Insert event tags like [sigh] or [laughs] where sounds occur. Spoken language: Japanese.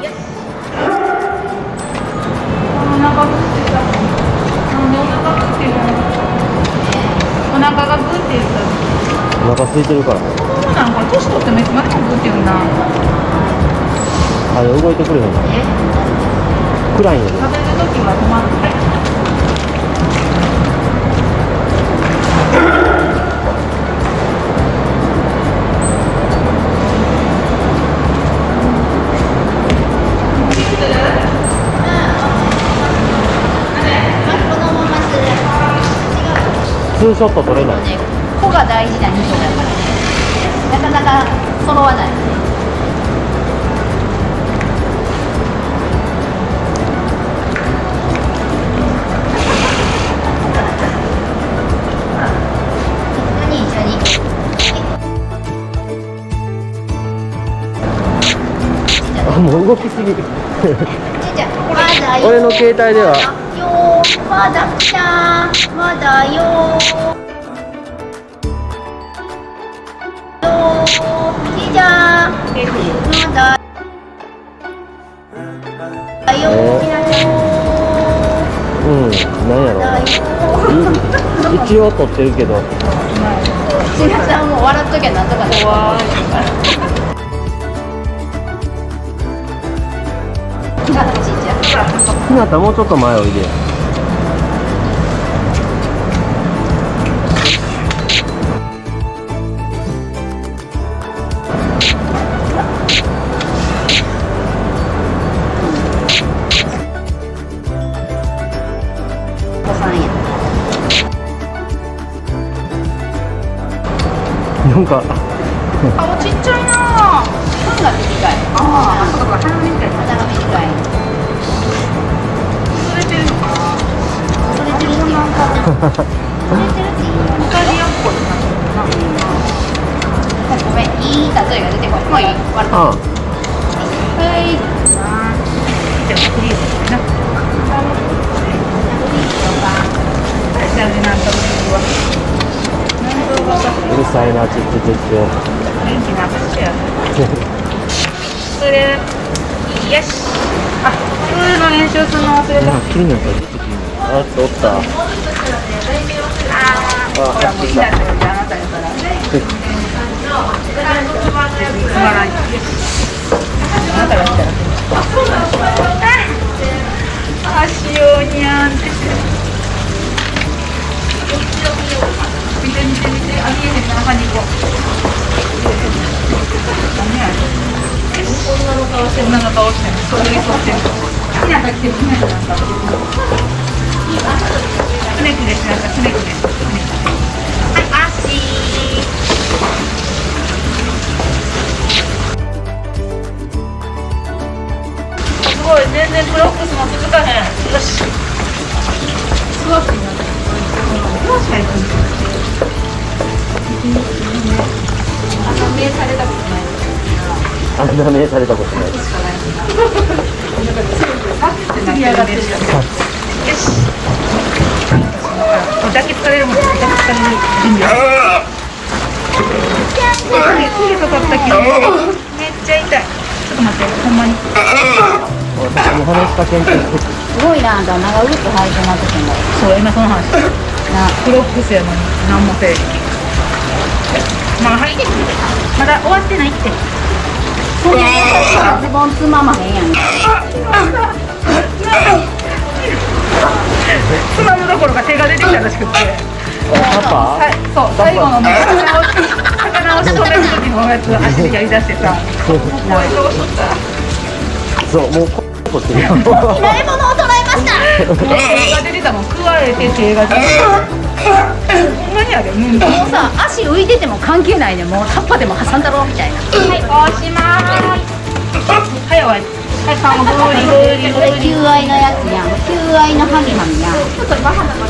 お腹グってるの。お腹がグって言ったお腹空いてるから。そうなんか年取ってもいつまでもグってるなあれ動いてくれへん。暗いんやで。食べる時は止まってツーショット撮れないね、子が大事な2章だからね。なかなか揃わない。もう動きすぎる。俺の携帯ではよまだちゃん、まだよよちいちゃん、まだようん。なんやろだよい一応撮ってるけど。ちなさんも笑っときゃなんとか怖 [laughs] いひなたもうちょっと前おいでなんか。顔ちっちゃいな。歯が短い。ああないもういい終わるあはいじゃあうるさいなちっちゃちっちゃ元気な話やそれよしあプールの練習するの忘れたあ気になったちょっと気になったあおったあほらもういいなってあなたやからつまらんよあなたが来たらあしようにゃんって。見て見て見てあ見えへんな中にこ女の顔してる女の顔してるそれに沿ってるひなた来てるひなたなんか全然クロックスも続かへん。よし。クロックになってるクロック入ってる朝目されたことない。あんな目されたことない。釣り上がってるよし。抱きつかれるもん抱きつかれる準備は手刺さった気がめっちゃ痛い。ちょっと待ってほんまに私も話しかけんけどすごいなあんた長靴履いてなくてもそう。今その話なクロックスやのに何もせえまあ入ってまだ終わってないってそんな優しさズボンつままへんやんつまむどころか手が出てきたらしくて、そう、最後のもう魚を仕留める時のやつ足でやりだしてさ、もうどうしとったそうもうここってるよ拾い物を捉えました手が出てたもん、食われて手が出てた。ほんまにあれ、うん。はもうさ足浮いてても関係ないねもうタッパでも挟んだろうみたいないおしまーい。はい、おい。はい、さんもグーリグーリグーリ。求愛のやつやん求愛のハミハミやんちょっとバカな感じ。